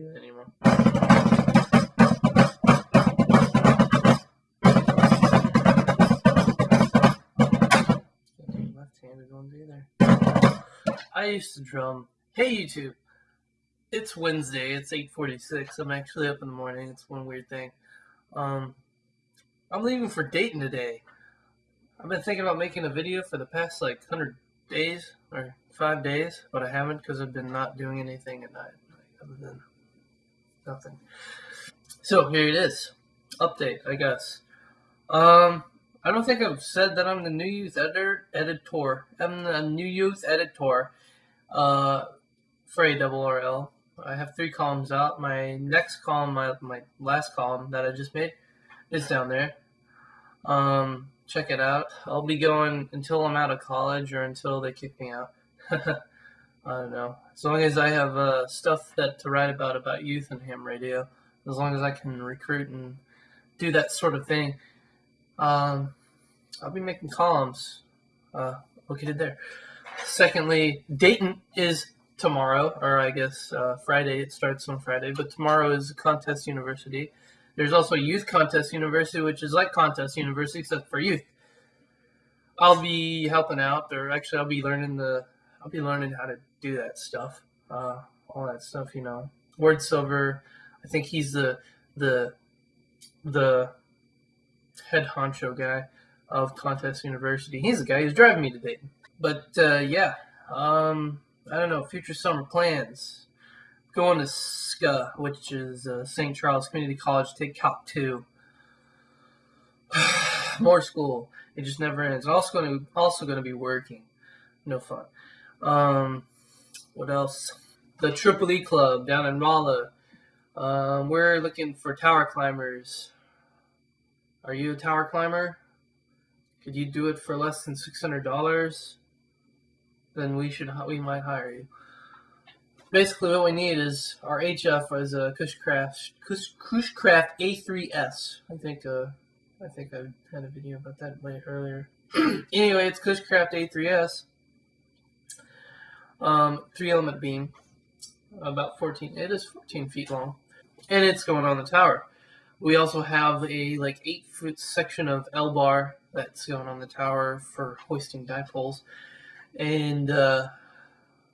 do that anymore. Left-handed ones either. I used to drum. Hey YouTube, it's Wednesday. It's 8:46. I'm actually up in the morning. It's one weird thing. Um, I'm leaving for Dayton today. I've been thinking about making a video for the past like 100 days or five days, but I haven't because I've been not doing anything at night other than nothing. So here it is. Update, I guess. Um, I don't think I've said that I'm the new youth editor. Editor. I'm the new youth editor. Uh, for ARRL. I have three columns out. My next column, my my last column that I just made, is down there. Um, check it out. I'll be going until I'm out of college or until they kick me out. I don't know. As long as I have uh, stuff that to write about about youth and ham radio, as long as I can recruit and do that sort of thing, um, I'll be making columns uh, located there. Secondly, Dayton is tomorrow, or I guess uh, Friday. It starts on Friday, but tomorrow is Contest University. There's also Youth Contest University, which is like Contest University except for youth. I'll be helping out, or actually, I'll be learning the, I'll be learning how to do that stuff, uh, all that stuff. You know, Ward Silver. I think he's the the the head honcho guy of Contest University. He's the guy who's driving me to Dayton. But uh, yeah, um, I don't know. Future summer plans. Going to SCA, which is uh, St. Charles Community College. Take Calc two. More school. It just never ends. Also going to also going to be working. No fun. Um, what else? The Triple E Club down in Rolla. Um, we're looking for tower climbers. Are you a tower climber? Could you do it for less than six hundred dollars? Then we should we might hire you. Basically, what we need is our HF is a Cushcraft Cush, Cushcraft A3S. I think uh, I think I had a video about that way earlier. anyway, it's Cushcraft A3S. Um, three element beam, about 14. It is 14 feet long, and it's going on the tower. We also have a like eight foot section of L bar that's going on the tower for hoisting dipoles. And uh,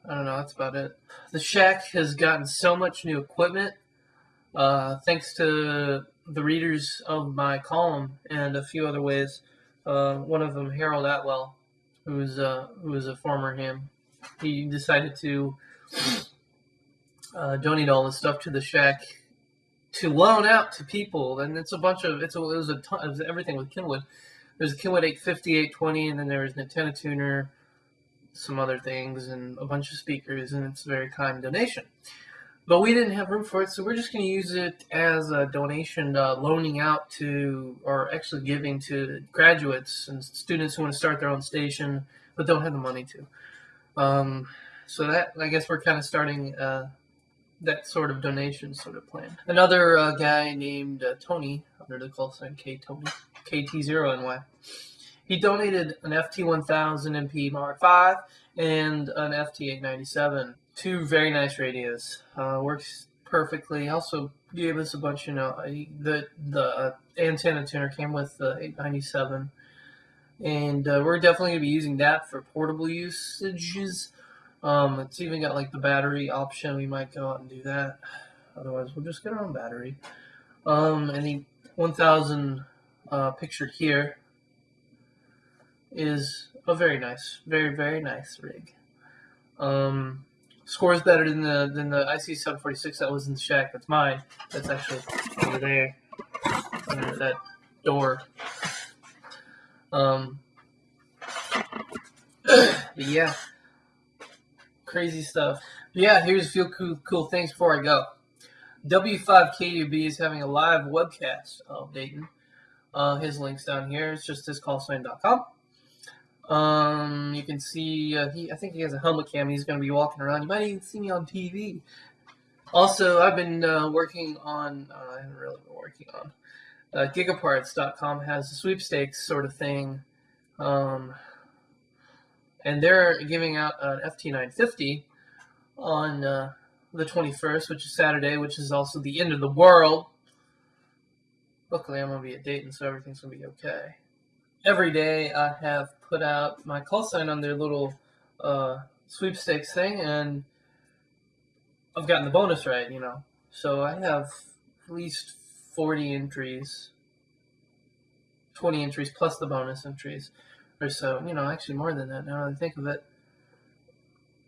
I don't know, that's about it. The shack has gotten so much new equipment uh, thanks to the readers of my column and a few other ways. Uh, one of them, Harold Atwell, who's uh, who was a former ham, he decided to uh, donate all the stuff to the shack to loan out to people, and it's a bunch of it's a, it was a ton, it was everything with Kenwood. There's a Kenwood 850, 820, and then there was an antenna tuner, some other things, and a bunch of speakers, and it's a very kind donation. But we didn't have room for it, so we're just going to use it as a donation, uh, loaning out to, or actually giving to graduates and students who want to start their own station but don't have the money to. Um, so that I guess we're kind of starting uh, that sort of donation sort of plan. Another uh, guy named uh, Tony under the call sign K Tony KT0NY. He donated an FT1000 MP Mark V and an FT897. Two very nice radios. Uh, works perfectly. Also gave us a bunch, you know, the the uh, antenna tuner came with the 897. And uh, we're definitely going to be using that for portable usages. Um, it's even got like the battery option. We might go out and do that. Otherwise, we'll just get our own battery. Um, and the 1000 uh, pictured here is a very nice, very very nice rig. Um, scores better than the than the IC 746 that was in the shack. That's mine. That's actually over there under that door. Um, yeah, crazy stuff. Yeah, here's a few cool cool things before I go. W5KUB is having a live webcast of Dayton. Uh, his link's down here. It's just hiscallsign.com. Um, you can see uh, he. I think he has a helmet cam. He's going to be walking around. You might even see me on TV. Also, I've been uh, working on. Uh, I haven't really been working on. Uh, Gigaparts.com has a sweepstakes sort of thing, um, and they're giving out an FT950 on uh, the 21st, which is Saturday, which is also the end of the world. Luckily, I'm going to be at Dayton, so everything's going to be okay. Every day, I have put out my call sign on their little uh, sweepstakes thing, and I've gotten the bonus right, you know. So I have at least 40 entries, 20 entries plus the bonus entries or so. You know, actually more than that now that I think of it.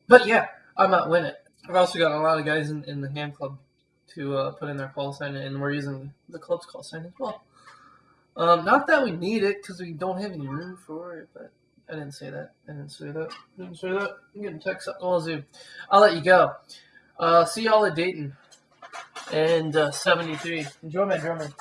But yeah, I might win it. I've also got a lot of guys in, in the ham club to uh, put in their call sign, and we're using the club's call sign as well. Um, not that we need it because we don't have any room for it, but I didn't say that. I didn't say that. I didn't say that. I'm getting text up. Well, Zoom. I'll let you go. Uh, see y'all at Dayton and uh, 73. Enjoy my drumming.